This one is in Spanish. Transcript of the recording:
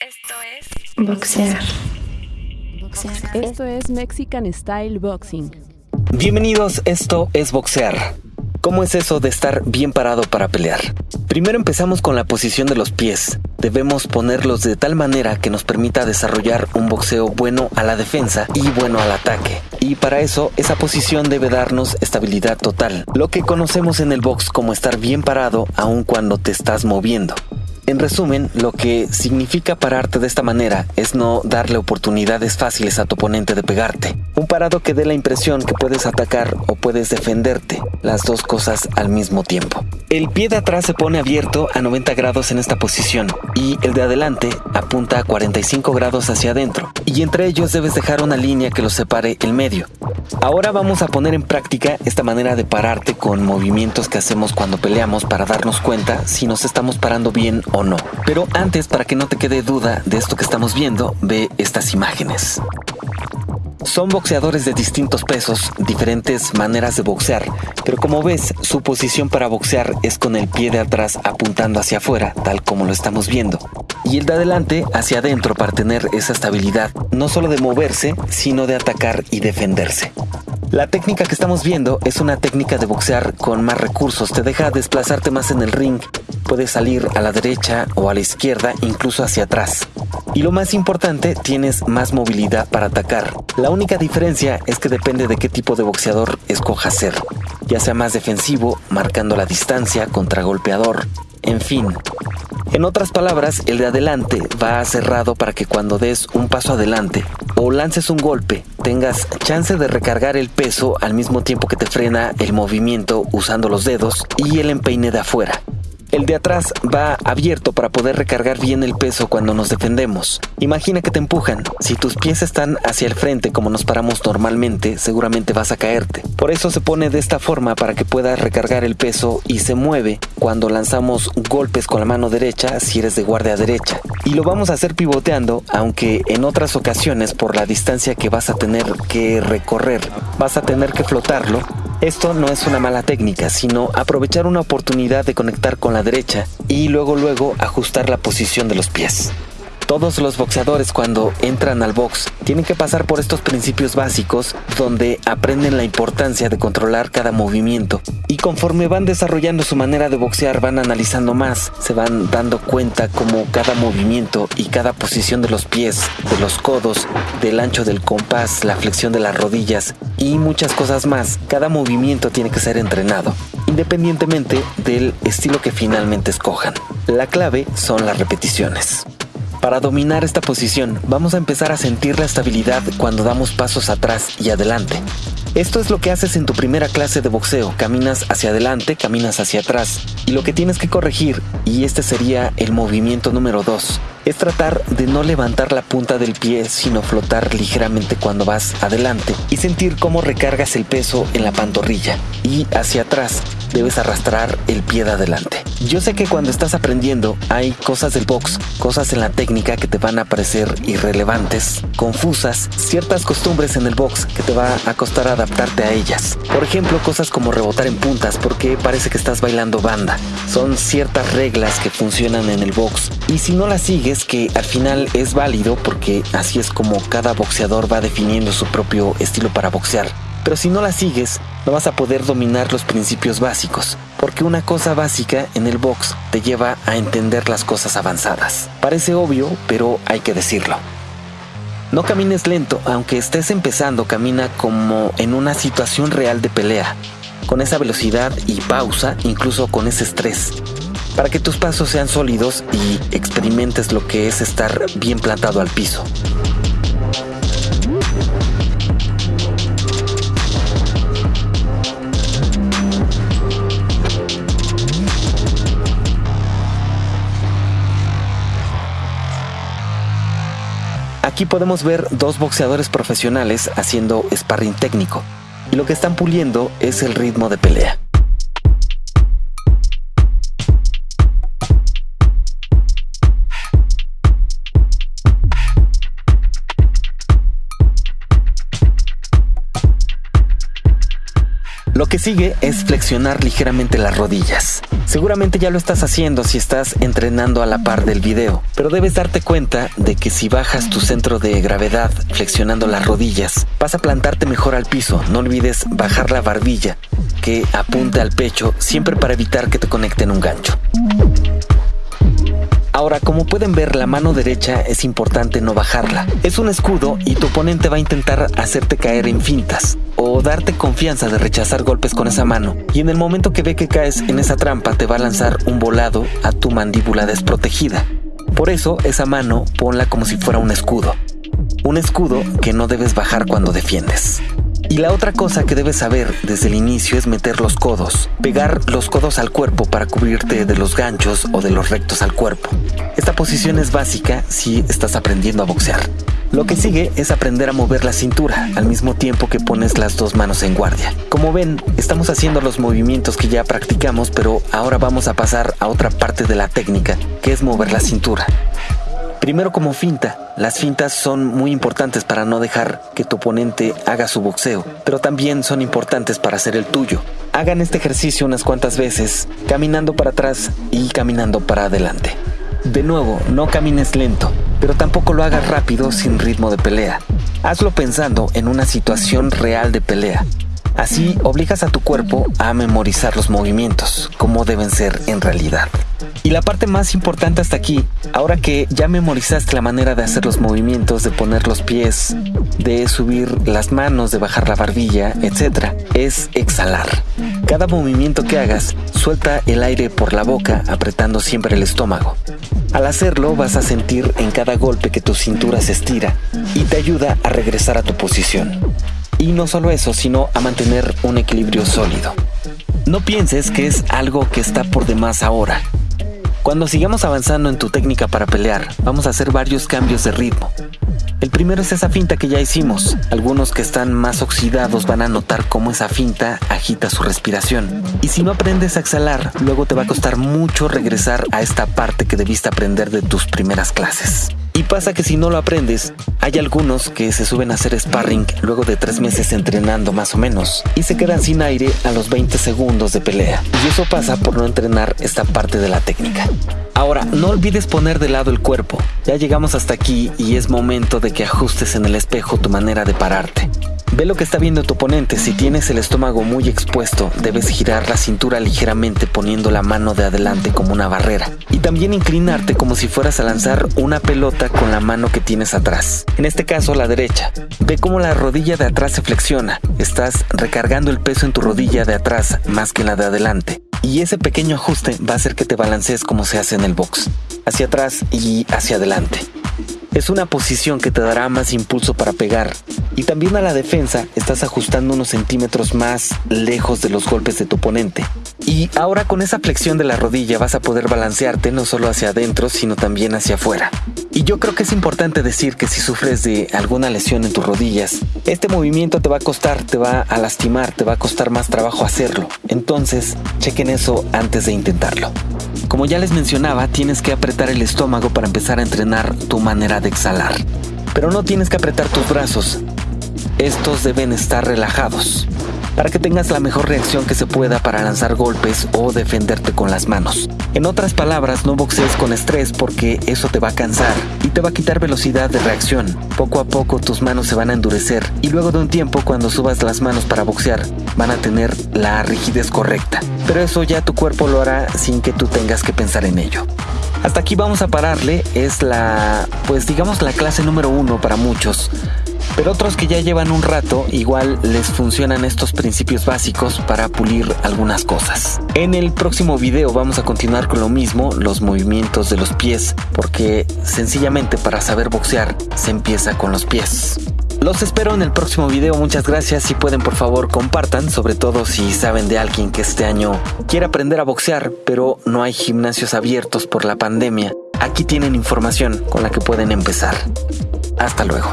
Esto es boxear. Esto es Mexican Style Boxing. Bienvenidos, esto es boxear. ¿Cómo es eso de estar bien parado para pelear? Primero empezamos con la posición de los pies. Debemos ponerlos de tal manera que nos permita desarrollar un boxeo bueno a la defensa y bueno al ataque. Y para eso, esa posición debe darnos estabilidad total, lo que conocemos en el box como estar bien parado aun cuando te estás moviendo. En resumen, lo que significa pararte de esta manera es no darle oportunidades fáciles a tu oponente de pegarte. Un parado que dé la impresión que puedes atacar o puedes defenderte, las dos cosas al mismo tiempo. El pie de atrás se pone abierto a 90 grados en esta posición y el de adelante apunta a 45 grados hacia adentro y entre ellos debes dejar una línea que los separe el medio. Ahora vamos a poner en práctica esta manera de pararte con movimientos que hacemos cuando peleamos para darnos cuenta si nos estamos parando bien o no. Pero antes, para que no te quede duda de esto que estamos viendo, ve estas imágenes. Son boxeadores de distintos pesos, diferentes maneras de boxear, pero como ves, su posición para boxear es con el pie de atrás apuntando hacia afuera, tal como lo estamos viendo, y el de adelante hacia adentro para tener esa estabilidad, no solo de moverse, sino de atacar y defenderse. La técnica que estamos viendo es una técnica de boxear con más recursos, te deja desplazarte más en el ring, puedes salir a la derecha o a la izquierda, incluso hacia atrás. Y lo más importante, tienes más movilidad para atacar. La única diferencia es que depende de qué tipo de boxeador escojas ser, ya sea más defensivo, marcando la distancia, contragolpeador, en fin. En otras palabras, el de adelante va cerrado para que cuando des un paso adelante o lances un golpe, tengas chance de recargar el peso al mismo tiempo que te frena el movimiento usando los dedos y el empeine de afuera. El de atrás va abierto para poder recargar bien el peso cuando nos defendemos. Imagina que te empujan. Si tus pies están hacia el frente como nos paramos normalmente, seguramente vas a caerte. Por eso se pone de esta forma para que puedas recargar el peso y se mueve cuando lanzamos golpes con la mano derecha si eres de guardia derecha. Y lo vamos a hacer pivoteando, aunque en otras ocasiones por la distancia que vas a tener que recorrer, vas a tener que flotarlo esto no es una mala técnica, sino aprovechar una oportunidad de conectar con la derecha y luego luego ajustar la posición de los pies. Todos los boxeadores cuando entran al box tienen que pasar por estos principios básicos donde aprenden la importancia de controlar cada movimiento y conforme van desarrollando su manera de boxear van analizando más, se van dando cuenta como cada movimiento y cada posición de los pies, de los codos, del ancho del compás, la flexión de las rodillas y muchas cosas más, cada movimiento tiene que ser entrenado, independientemente del estilo que finalmente escojan. La clave son las repeticiones. Para dominar esta posición, vamos a empezar a sentir la estabilidad cuando damos pasos atrás y adelante. Esto es lo que haces en tu primera clase de boxeo. Caminas hacia adelante, caminas hacia atrás. Y lo que tienes que corregir, y este sería el movimiento número 2, es tratar de no levantar la punta del pie, sino flotar ligeramente cuando vas adelante y sentir cómo recargas el peso en la pantorrilla. Y hacia atrás debes arrastrar el pie de adelante. Yo sé que cuando estás aprendiendo hay cosas del box, cosas en la técnica que te van a parecer irrelevantes, confusas, ciertas costumbres en el box que te va a costar adaptarte a ellas. Por ejemplo, cosas como rebotar en puntas porque parece que estás bailando banda. Son ciertas reglas que funcionan en el box y si no las sigues, que al final es válido porque así es como cada boxeador va definiendo su propio estilo para boxear. Pero si no las sigues, no vas a poder dominar los principios básicos, porque una cosa básica en el box te lleva a entender las cosas avanzadas. Parece obvio, pero hay que decirlo. No camines lento, aunque estés empezando, camina como en una situación real de pelea, con esa velocidad y pausa, incluso con ese estrés, para que tus pasos sean sólidos y experimentes lo que es estar bien plantado al piso. Aquí podemos ver dos boxeadores profesionales haciendo sparring técnico, y lo que están puliendo es el ritmo de pelea. Lo que sigue es flexionar ligeramente las rodillas. Seguramente ya lo estás haciendo si estás entrenando a la par del video, pero debes darte cuenta de que si bajas tu centro de gravedad flexionando las rodillas, vas a plantarte mejor al piso. No olvides bajar la barbilla, que apunte al pecho, siempre para evitar que te conecten un gancho. Ahora, como pueden ver, la mano derecha es importante no bajarla. Es un escudo y tu oponente va a intentar hacerte caer en fintas o darte confianza de rechazar golpes con esa mano. Y en el momento que ve que caes en esa trampa, te va a lanzar un volado a tu mandíbula desprotegida. Por eso, esa mano ponla como si fuera un escudo. Un escudo que no debes bajar cuando defiendes. Y la otra cosa que debes saber desde el inicio es meter los codos, pegar los codos al cuerpo para cubrirte de los ganchos o de los rectos al cuerpo. Esta posición es básica si estás aprendiendo a boxear. Lo que sigue es aprender a mover la cintura al mismo tiempo que pones las dos manos en guardia. Como ven, estamos haciendo los movimientos que ya practicamos, pero ahora vamos a pasar a otra parte de la técnica, que es mover la cintura. Primero como finta. Las fintas son muy importantes para no dejar que tu oponente haga su boxeo, pero también son importantes para hacer el tuyo. Hagan este ejercicio unas cuantas veces, caminando para atrás y caminando para adelante. De nuevo, no camines lento, pero tampoco lo hagas rápido sin ritmo de pelea. Hazlo pensando en una situación real de pelea. Así obligas a tu cuerpo a memorizar los movimientos, como deben ser en realidad. Y la parte más importante hasta aquí, ahora que ya memorizaste la manera de hacer los movimientos, de poner los pies, de subir las manos, de bajar la barbilla, etc., es exhalar. Cada movimiento que hagas, suelta el aire por la boca, apretando siempre el estómago. Al hacerlo vas a sentir en cada golpe que tu cintura se estira y te ayuda a regresar a tu posición. Y no solo eso, sino a mantener un equilibrio sólido. No pienses que es algo que está por demás ahora. Cuando sigamos avanzando en tu técnica para pelear, vamos a hacer varios cambios de ritmo. El primero es esa finta que ya hicimos. Algunos que están más oxidados van a notar cómo esa finta agita su respiración. Y si no aprendes a exhalar, luego te va a costar mucho regresar a esta parte que debiste aprender de tus primeras clases. Y pasa que si no lo aprendes, hay algunos que se suben a hacer sparring luego de tres meses entrenando más o menos y se quedan sin aire a los 20 segundos de pelea. Y eso pasa por no entrenar esta parte de la técnica. Ahora, no olvides poner de lado el cuerpo. Ya llegamos hasta aquí y es momento de que ajustes en el espejo tu manera de pararte. Ve lo que está viendo tu oponente. Si tienes el estómago muy expuesto, debes girar la cintura ligeramente poniendo la mano de adelante como una barrera. Y también inclinarte como si fueras a lanzar una pelota con la mano que tienes atrás. En este caso, la derecha. Ve cómo la rodilla de atrás se flexiona. Estás recargando el peso en tu rodilla de atrás más que en la de adelante. Y ese pequeño ajuste va a hacer que te balancees como se hace en el box. Hacia atrás y hacia adelante. Es una posición que te dará más impulso para pegar. Y también a la defensa estás ajustando unos centímetros más lejos de los golpes de tu oponente. Y ahora con esa flexión de la rodilla vas a poder balancearte no solo hacia adentro, sino también hacia afuera. Y yo creo que es importante decir que si sufres de alguna lesión en tus rodillas, este movimiento te va a costar, te va a lastimar, te va a costar más trabajo hacerlo. Entonces, chequen eso antes de intentarlo. Como ya les mencionaba, tienes que apretar el estómago para empezar a entrenar tu manera de exhalar. Pero no tienes que apretar tus brazos. Estos deben estar relajados para que tengas la mejor reacción que se pueda para lanzar golpes o defenderte con las manos. En otras palabras, no boxees con estrés porque eso te va a cansar y te va a quitar velocidad de reacción. Poco a poco tus manos se van a endurecer y luego de un tiempo cuando subas las manos para boxear van a tener la rigidez correcta. Pero eso ya tu cuerpo lo hará sin que tú tengas que pensar en ello. Hasta aquí vamos a pararle, es la, pues digamos la clase número uno para muchos. Pero otros que ya llevan un rato, igual les funcionan estos principios básicos para pulir algunas cosas. En el próximo video vamos a continuar con lo mismo, los movimientos de los pies, porque sencillamente para saber boxear se empieza con los pies. Los espero en el próximo video, muchas gracias. Si pueden por favor compartan, sobre todo si saben de alguien que este año quiere aprender a boxear, pero no hay gimnasios abiertos por la pandemia. Aquí tienen información con la que pueden empezar. Hasta luego.